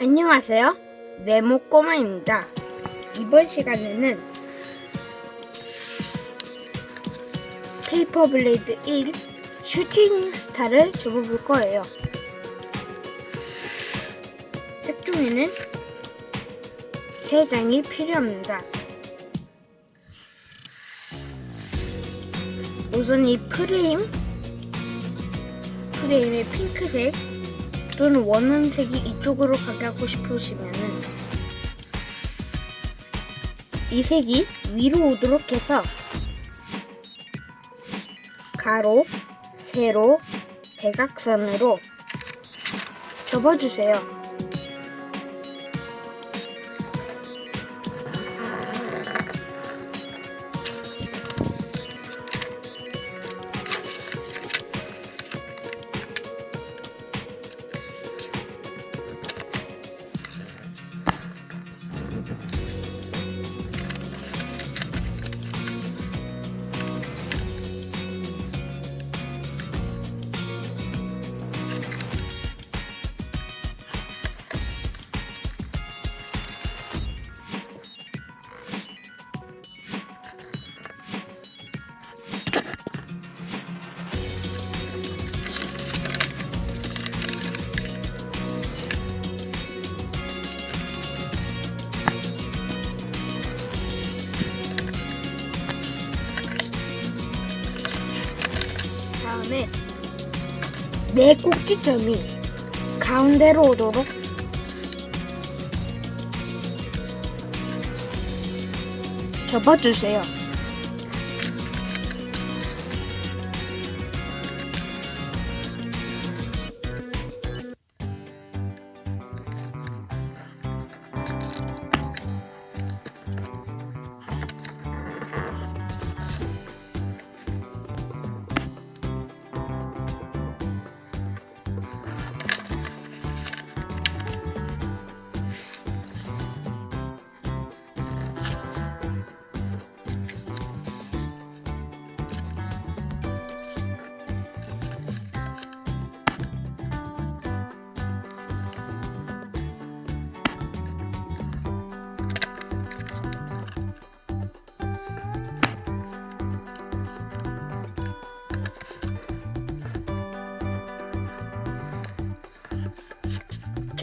안녕하세요. 네모 꼬마입니다. 이번 시간에는 paper blade 1 shooting star를 접어볼 거예요. 색종이는 3장이 필요합니다. 우선 이 프레임, 프레임의 핑크색 또는 원하는 색이 이쪽으로 가게 하고 싶으시면은 이 색이 위로 오도록 해서 가로, 세로, 대각선으로 접어주세요. 네 꼭지점이 가운데로 오도록 접어주세요.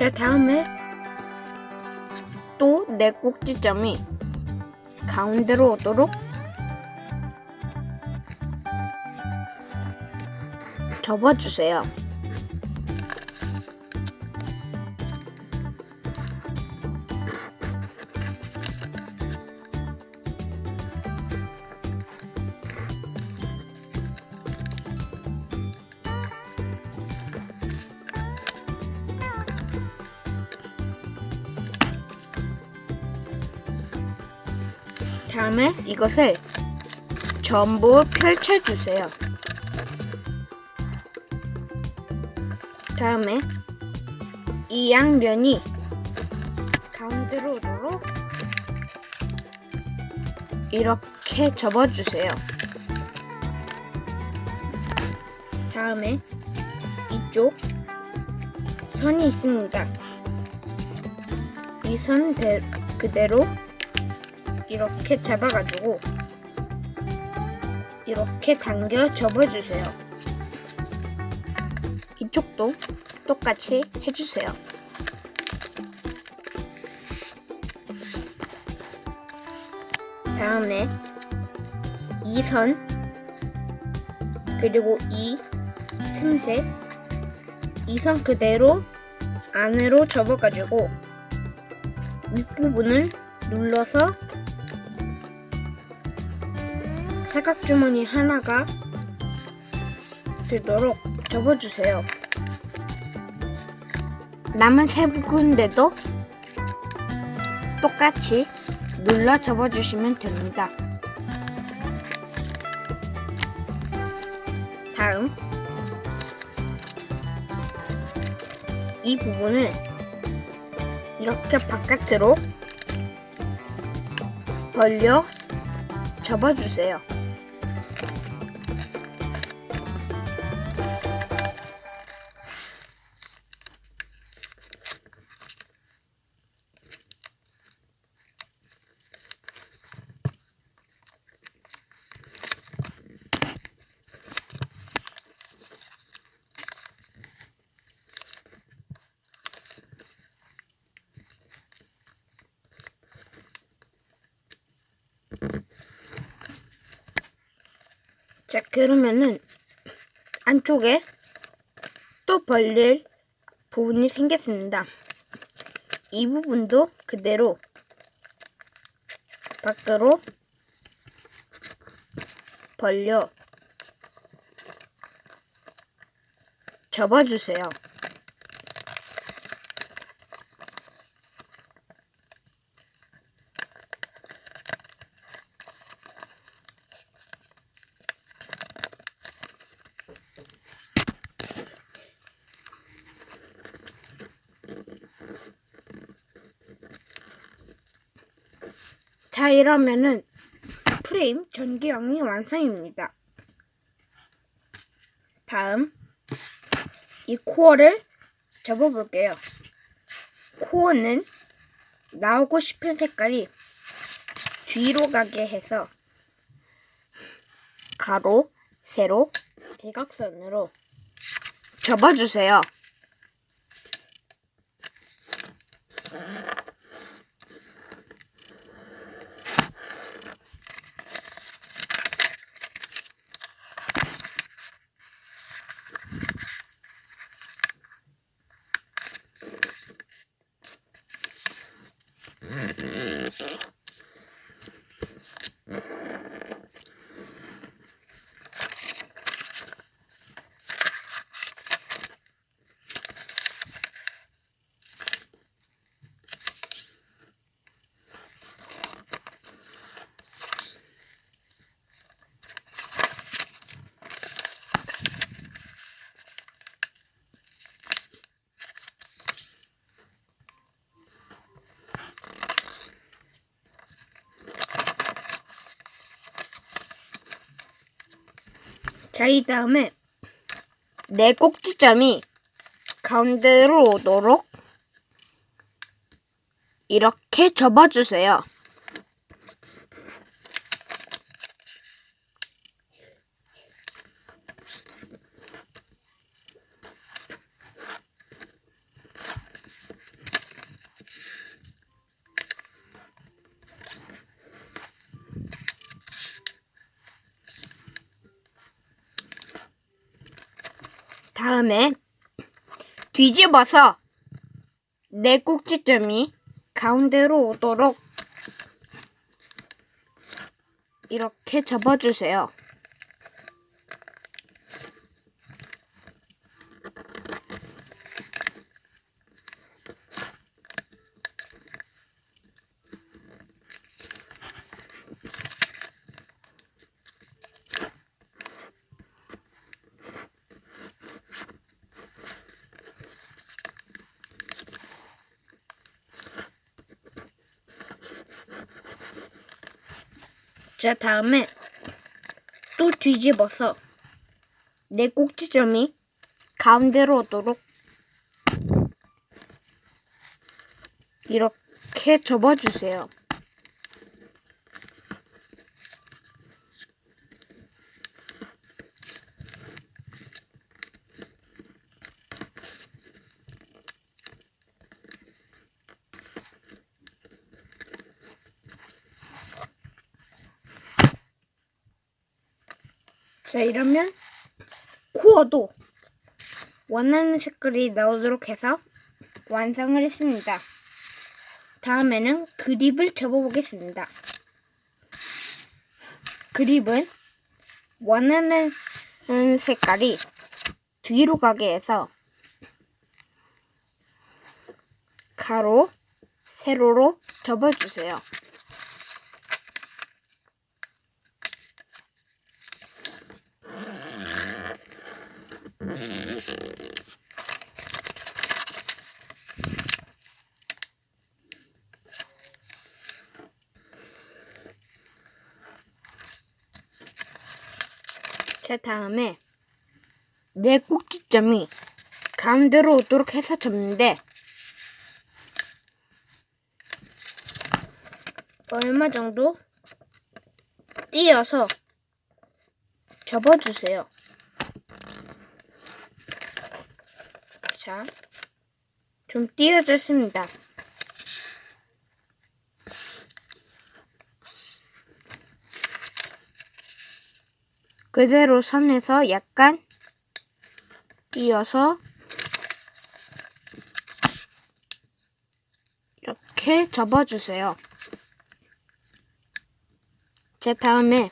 자 다음에 또네 꼭지점이 가운데로 오도록 접어주세요. 이것을 전부 펼쳐주세요. 다음에 이 양면이 가운데로 오도록 이렇게 접어주세요. 다음에 이쪽 선이 있습니다. 이 선 그대로 이렇게 잡아가지고 이렇게 당겨 접어주세요. 이쪽도 똑같이 해주세요. 다음에 이선 그리고 이 틈새 이선 그대로 안으로 접어가지고 윗부분을 눌러서 사각주머니 하나가 되도록 접어주세요. 남은 세 군데도 똑같이 눌러 접어주시면 됩니다. 다음 이 부분을 이렇게 바깥으로 벌려 접어주세요. 자, 그러면은 안쪽에 또 벌릴 부분이 생겼습니다. 이 부분도 그대로 밖으로 벌려 접어주세요. 자, 이러면은 프레임 전기형이 완성입니다. 다음 이 코어를 접어볼게요. 코어는 나오고 싶은 색깔이 뒤로 가게 해서 가로, 세로, 대각선으로 접어주세요. 자, 이 다음에 내 꼭지점이 가운데로 오도록 이렇게 접어주세요. 다음에 뒤집어서 내 꼭지점이 가운데로 오도록 이렇게 접어주세요. 자, 다음에 또 뒤집어서 내 꼭지점이 가운데로 오도록 이렇게 접어주세요. 자, 이러면 코어도 원하는 색깔이 나오도록 해서 완성을 했습니다. 다음에는 그립을 접어보겠습니다. 그립은 원하는 색깔이 뒤로 가게 해서 가로, 세로로 접어주세요. 자, 다음에 내 꼭지점이 가운데로 오도록 해서 접는데 얼마 정도 띄어서 접어주세요. 자, 좀 띄어졌습니다. 그대로 선에서 약간 띄어서 이렇게 접어주세요. 제 다음에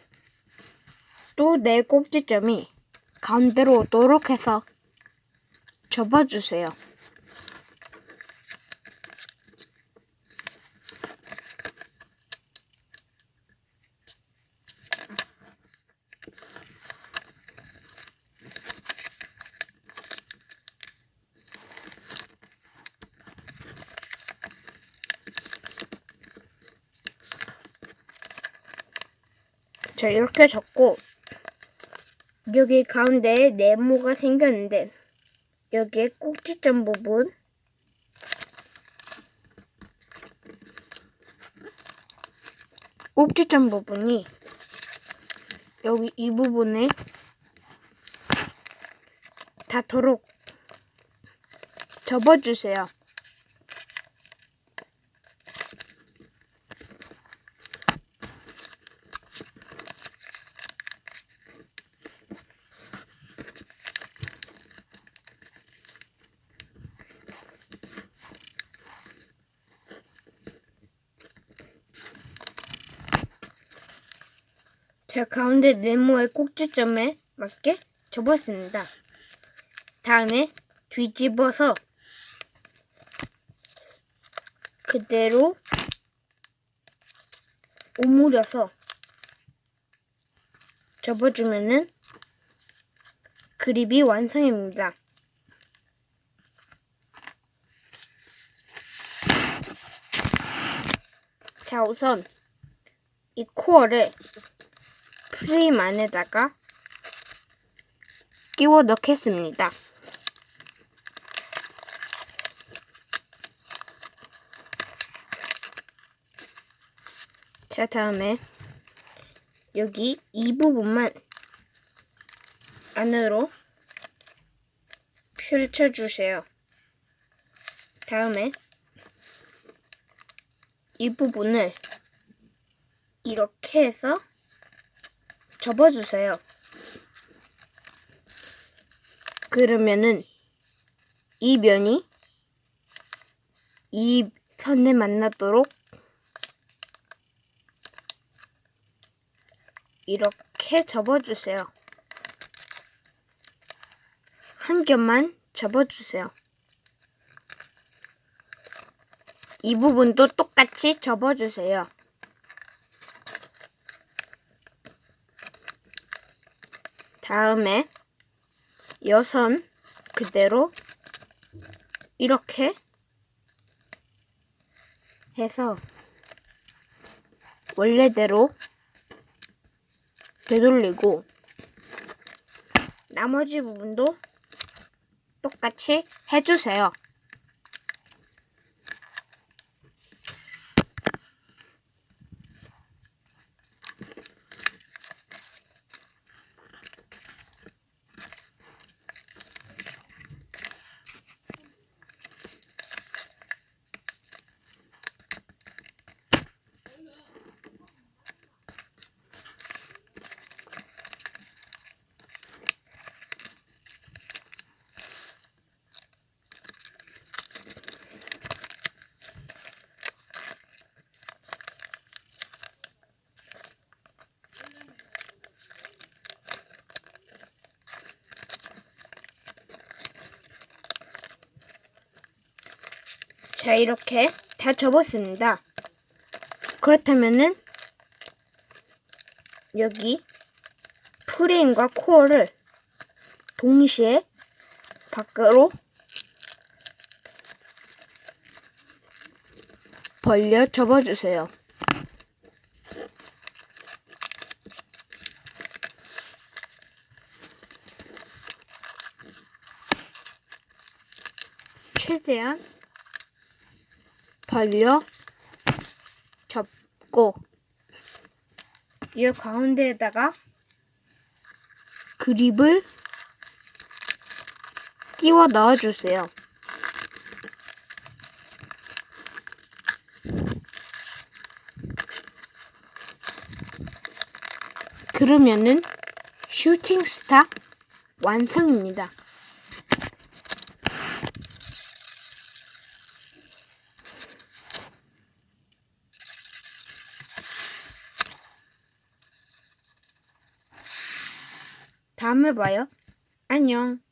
또 네 꼭지점이 가운데로 오도록 해서 접어주세요. 자, 이렇게 접고 여기 가운데에 네모가 생겼는데 여기에 꼭지점 부분 꼭지점 부분이 여기 이 부분에 닿도록 접어주세요. 제 가운데 네모의 꼭지점에 맞게 접었습니다. 다음에 뒤집어서 그대로 오므려서 접어주면은 그립이 완성입니다. 자, 우선 이 코어를 프레임 안에다가 끼워 넣겠습니다. 자, 다음에 여기 이 부분만 안으로 펼쳐주세요. 다음에 이 부분을 이렇게 해서 접어주세요. 그러면은 이 면이 이 선에 만나도록 이렇게 접어주세요. 한 겹만 접어주세요. 이 부분도 똑같이 접어주세요. 다음에 여선 그대로 이렇게 해서 원래대로 되돌리고 나머지 부분도 똑같이 해주세요. 자, 이렇게 다 접었습니다. 그렇다면은 여기 프레임과 코어를 동시에 밖으로 벌려 접어주세요. 최대한 벌려 접고 이 가운데에다가 그립을 끼워 넣어주세요. 그러면은 슈팅 스타 완성입니다. 다음에 봐요. 안녕.